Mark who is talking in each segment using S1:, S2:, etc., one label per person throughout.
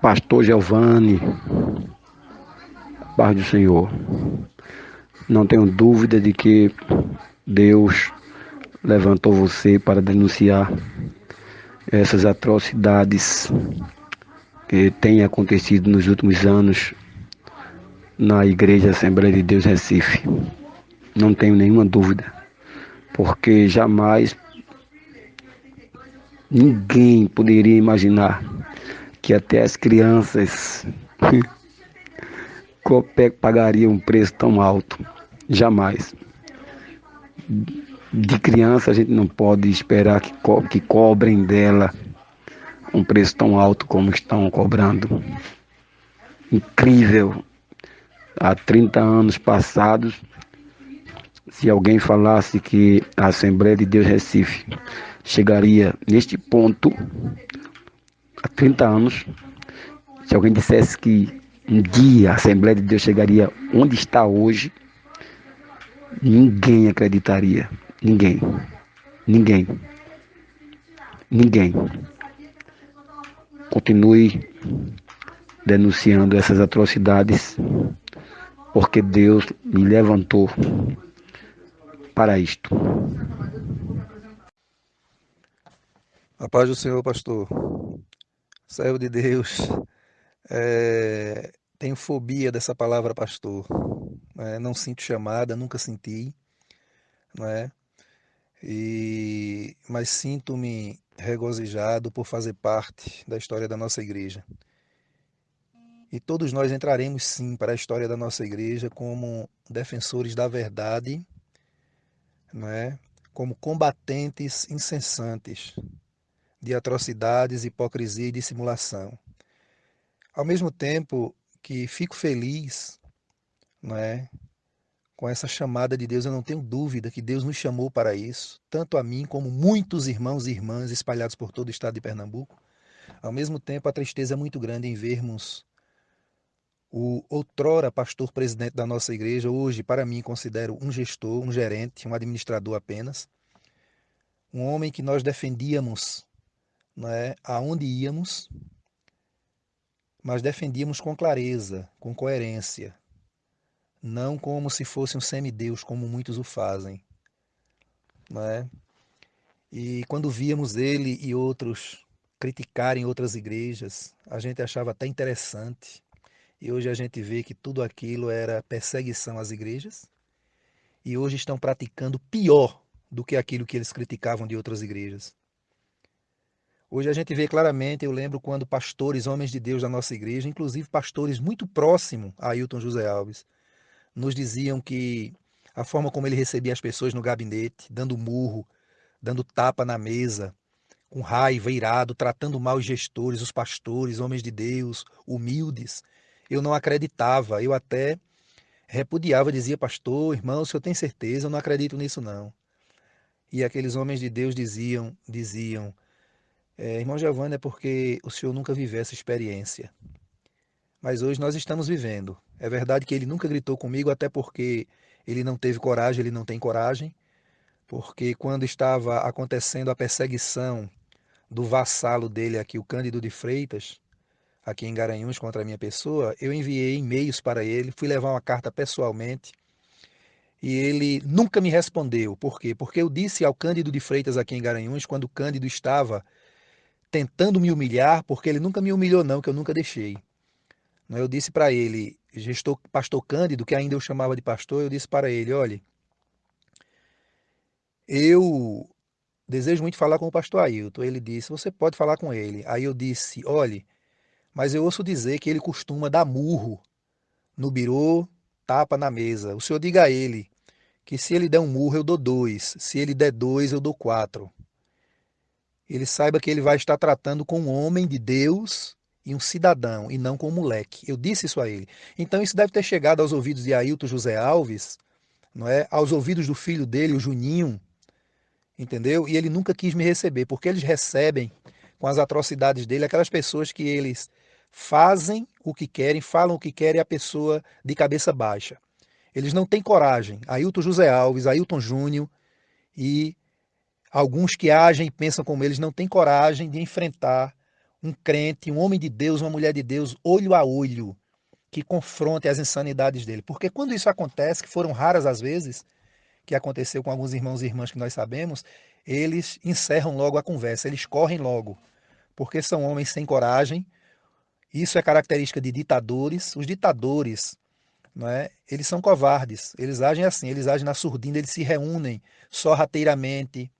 S1: Pastor Giovanni, paz do Senhor. Não tenho dúvida de que Deus levantou você para denunciar essas atrocidades que têm acontecido nos últimos anos na Igreja Assembleia de Deus Recife. Não tenho nenhuma dúvida, porque jamais ninguém poderia imaginar que até as crianças pagariam um preço tão alto. Jamais. De criança a gente não pode esperar que, co que cobrem dela um preço tão alto como estão cobrando. Incrível. Há 30 anos passados, se alguém falasse que a Assembleia de Deus Recife chegaria neste ponto, há 30 anos, se alguém dissesse que um dia a Assembleia de Deus chegaria onde está hoje, ninguém acreditaria. Ninguém. Ninguém. Ninguém. Continue denunciando essas atrocidades, porque Deus me levantou para isto.
S2: A paz do Senhor, pastor. Servo de Deus. É, tenho fobia dessa palavra pastor. É, não sinto chamada, nunca senti. Não é? E, mas sinto-me regozijado por fazer parte da história da nossa igreja. E todos nós entraremos sim para a história da nossa igreja como defensores da verdade, não é? como combatentes incessantes de atrocidades, hipocrisia e dissimulação. Ao mesmo tempo que fico feliz não é, com essa chamada de Deus, eu não tenho dúvida que Deus nos chamou para isso, tanto a mim como muitos irmãos e irmãs espalhados por todo o estado de Pernambuco. Ao mesmo tempo, a tristeza é muito grande em vermos o outrora pastor presidente da nossa igreja, hoje, para mim, considero um gestor, um gerente, um administrador apenas, um homem que nós defendíamos né, aonde íamos, mas defendíamos com clareza, com coerência, não como se fosse um semideus, como muitos o fazem. Né? E quando víamos ele e outros criticarem outras igrejas, a gente achava até interessante. E hoje a gente vê que tudo aquilo era perseguição às igrejas. E hoje estão praticando pior do que aquilo que eles criticavam de outras igrejas. Hoje a gente vê claramente, eu lembro quando pastores, homens de Deus da nossa igreja, inclusive pastores muito próximos a Ailton José Alves, nos diziam que a forma como ele recebia as pessoas no gabinete, dando murro, dando tapa na mesa, com raiva, irado, tratando mal os gestores, os pastores, homens de Deus, humildes, eu não acreditava, eu até repudiava, dizia, pastor, irmão, o senhor tem certeza? Eu não acredito nisso não. E aqueles homens de Deus diziam, diziam, é, irmão Giovanni, é porque o senhor nunca viveu essa experiência. Mas hoje nós estamos vivendo. É verdade que ele nunca gritou comigo, até porque ele não teve coragem, ele não tem coragem. Porque quando estava acontecendo a perseguição do vassalo dele aqui, o Cândido de Freitas, aqui em Garanhuns contra a minha pessoa, eu enviei e-mails para ele, fui levar uma carta pessoalmente e ele nunca me respondeu. Por quê? Porque eu disse ao Cândido de Freitas aqui em Garanhuns, quando o Cândido estava tentando me humilhar, porque ele nunca me humilhou não, que eu nunca deixei. Eu disse para ele, gestor, pastor Cândido, que ainda eu chamava de pastor, eu disse para ele, olha, eu desejo muito falar com o pastor Ailton. Ele disse, você pode falar com ele. Aí eu disse, olha, mas eu ouço dizer que ele costuma dar murro no birô, tapa na mesa. O senhor diga a ele que se ele der um murro, eu dou dois. Se ele der dois, eu dou quatro ele saiba que ele vai estar tratando com um homem de Deus e um cidadão, e não com um moleque. Eu disse isso a ele. Então isso deve ter chegado aos ouvidos de Ailton José Alves, não é? aos ouvidos do filho dele, o Juninho, entendeu? E ele nunca quis me receber, porque eles recebem com as atrocidades dele aquelas pessoas que eles fazem o que querem, falam o que querem a pessoa de cabeça baixa. Eles não têm coragem. Ailton José Alves, Ailton Júnior e Alguns que agem e pensam como eles não têm coragem de enfrentar um crente, um homem de Deus, uma mulher de Deus, olho a olho, que confronte as insanidades dele. Porque quando isso acontece, que foram raras as vezes, que aconteceu com alguns irmãos e irmãs que nós sabemos, eles encerram logo a conversa, eles correm logo, porque são homens sem coragem. Isso é característica de ditadores. Os ditadores, não é? Eles são covardes. Eles agem assim, eles agem na surdina, eles se reúnem sorrateiramente,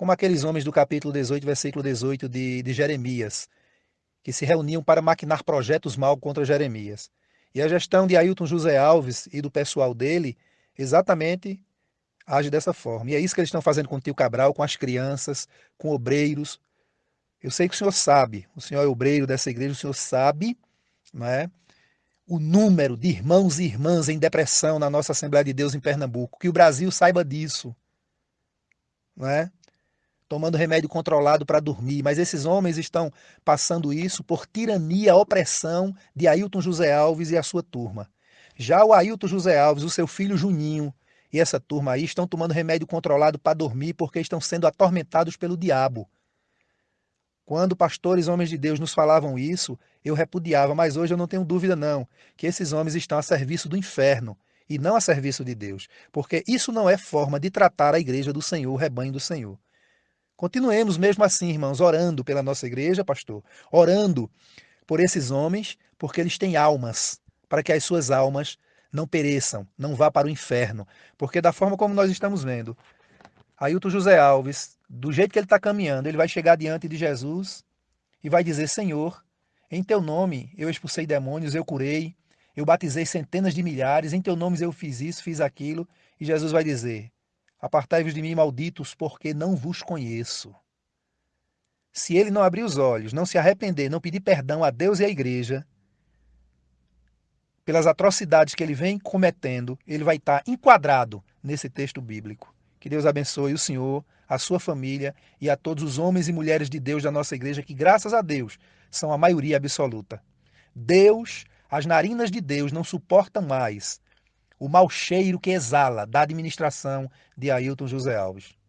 S2: como aqueles homens do capítulo 18, versículo 18 de, de Jeremias, que se reuniam para maquinar projetos mal contra Jeremias. E a gestão de Ailton José Alves e do pessoal dele exatamente age dessa forma. E é isso que eles estão fazendo com o tio Cabral, com as crianças, com obreiros. Eu sei que o senhor sabe, o senhor é obreiro dessa igreja, o senhor sabe não é, o número de irmãos e irmãs em depressão na nossa Assembleia de Deus em Pernambuco. Que o Brasil saiba disso. Não é? Tomando remédio controlado para dormir. Mas esses homens estão passando isso por tirania, opressão de Ailton José Alves e a sua turma. Já o Ailton José Alves, o seu filho Juninho, e essa turma aí estão tomando remédio controlado para dormir porque estão sendo atormentados pelo diabo. Quando pastores, homens de Deus, nos falavam isso, eu repudiava, mas hoje eu não tenho dúvida não, que esses homens estão a serviço do inferno e não a serviço de Deus, porque isso não é forma de tratar a igreja do Senhor, o rebanho do Senhor. Continuemos mesmo assim, irmãos, orando pela nossa igreja, pastor, orando por esses homens, porque eles têm almas, para que as suas almas não pereçam, não vá para o inferno. Porque da forma como nós estamos vendo, Ailton José Alves, do jeito que ele está caminhando, ele vai chegar diante de Jesus e vai dizer: Senhor, em teu nome eu expulsei demônios, eu curei, eu batizei centenas de milhares, em teu nome eu fiz isso, fiz aquilo. E Jesus vai dizer: Apartai-vos de mim, malditos, porque não vos conheço. Se ele não abrir os olhos, não se arrepender, não pedir perdão a Deus e à igreja, pelas atrocidades que ele vem cometendo, ele vai estar enquadrado nesse texto bíblico. Que Deus abençoe o Senhor, a sua família e a todos os homens e mulheres de Deus da nossa igreja, que graças a Deus são a maioria absoluta. Deus, as narinas de Deus não suportam mais o mau cheiro que exala da administração de Ailton José Alves.